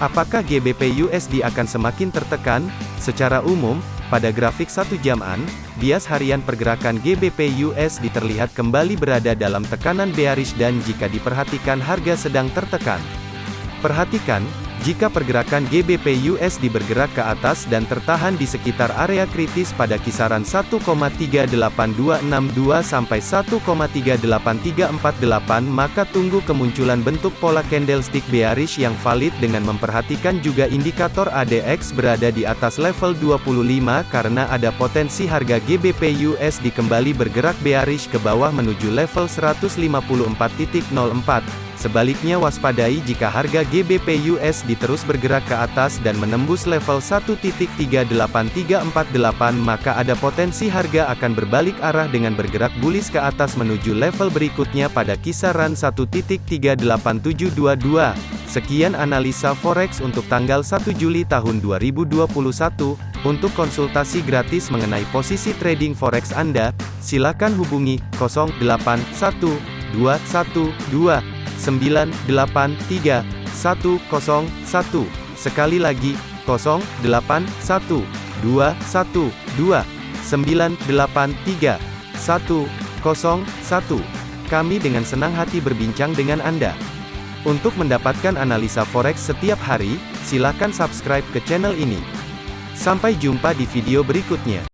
Apakah GBP USD akan semakin tertekan? Secara umum, pada grafik satu jaman, bias harian pergerakan GBP USD terlihat kembali berada dalam tekanan bearish dan jika diperhatikan harga sedang tertekan. Perhatikan, jika pergerakan GBP USD bergerak ke atas dan tertahan di sekitar area kritis pada kisaran 1,38262 sampai 1,38348 maka tunggu kemunculan bentuk pola candlestick bearish yang valid dengan memperhatikan juga indikator ADX berada di atas level 25 karena ada potensi harga GBP USD kembali bergerak bearish ke bawah menuju level 154.04. Sebaliknya waspadai jika harga GBP USD terus bergerak ke atas dan menembus level 1.38348 maka ada potensi harga akan berbalik arah dengan bergerak bullish ke atas menuju level berikutnya pada kisaran 1.38722. Sekian analisa forex untuk tanggal 1 Juli tahun 2021. Untuk konsultasi gratis mengenai posisi trading forex Anda, silakan hubungi 081212 983 101. Sekali lagi, 081 212 983 101. Kami dengan senang hati berbincang dengan Anda. Untuk mendapatkan analisa forex setiap hari, silakan subscribe ke channel ini. Sampai jumpa di video berikutnya.